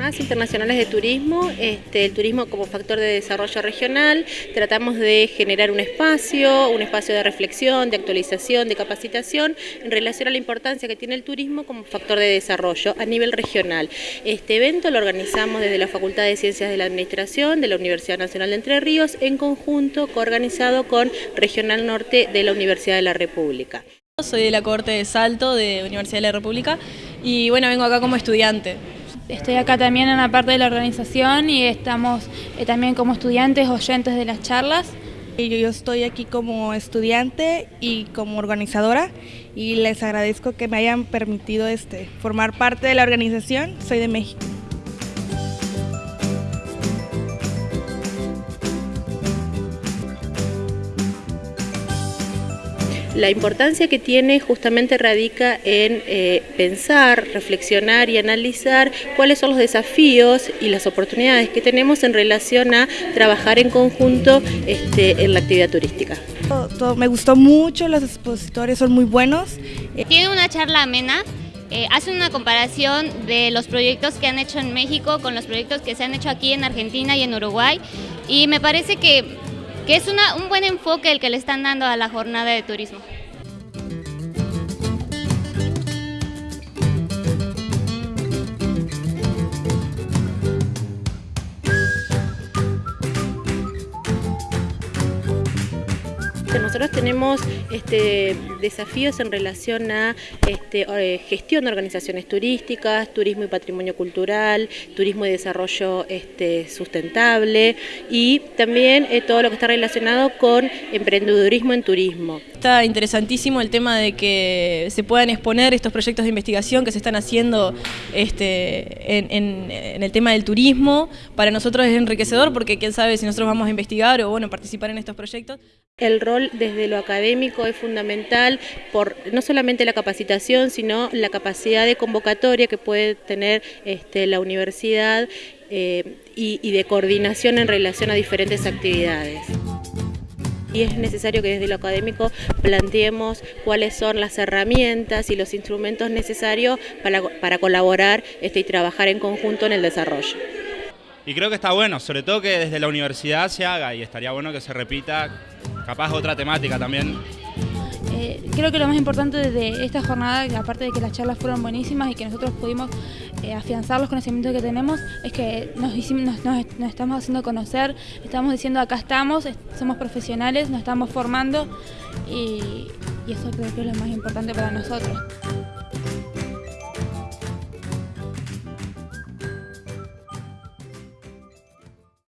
Jornadas Internacionales de Turismo, este, el turismo como factor de desarrollo regional, tratamos de generar un espacio, un espacio de reflexión, de actualización, de capacitación en relación a la importancia que tiene el turismo como factor de desarrollo a nivel regional. Este evento lo organizamos desde la Facultad de Ciencias de la Administración de la Universidad Nacional de Entre Ríos en conjunto coorganizado con Regional Norte de la Universidad de la República. Soy de la corte de Salto de Universidad de la República y bueno, vengo acá como estudiante. Estoy acá también en la parte de la organización y estamos eh, también como estudiantes oyentes de las charlas. Yo estoy aquí como estudiante y como organizadora y les agradezco que me hayan permitido este, formar parte de la organización. Soy de México. La importancia que tiene justamente radica en eh, pensar, reflexionar y analizar cuáles son los desafíos y las oportunidades que tenemos en relación a trabajar en conjunto este, en la actividad turística. me gustó mucho, los expositores son muy buenos. Tiene una charla amena eh, hace una comparación de los proyectos que han hecho en México con los proyectos que se han hecho aquí en Argentina y en Uruguay y me parece que que es un buen enfoque el que le están dando a la jornada de turismo. Nosotros tenemos este, desafíos en relación a este, eh, gestión de organizaciones turísticas, turismo y patrimonio cultural, turismo y desarrollo este, sustentable y también eh, todo lo que está relacionado con emprendedurismo en turismo. Está interesantísimo el tema de que se puedan exponer estos proyectos de investigación que se están haciendo este, en, en el tema del turismo. Para nosotros es enriquecedor porque quién sabe si nosotros vamos a investigar o bueno, participar en estos proyectos. El rol desde lo académico es fundamental por no solamente la capacitación, sino la capacidad de convocatoria que puede tener este, la universidad eh, y, de coordinación en relación a diferentes actividades y es necesario que desde lo académico planteemos cuáles son las herramientas y los instrumentos necesarios para, colaborar este, y trabajar en conjunto en el desarrollo. Y creo que está bueno, sobre todo que desde la universidad se haga y estaría bueno que se repita capaz otra temática también. Eh, creo que lo más importante de esta jornada, aparte de que las charlas fueron buenísimas y que nosotros pudimos eh, afianzar los conocimientos que tenemos, es que nos, estamos haciendo conocer, estamos diciendo acá estamos, somos profesionales, nos estamos formando y eso creo que es lo más importante para nosotros.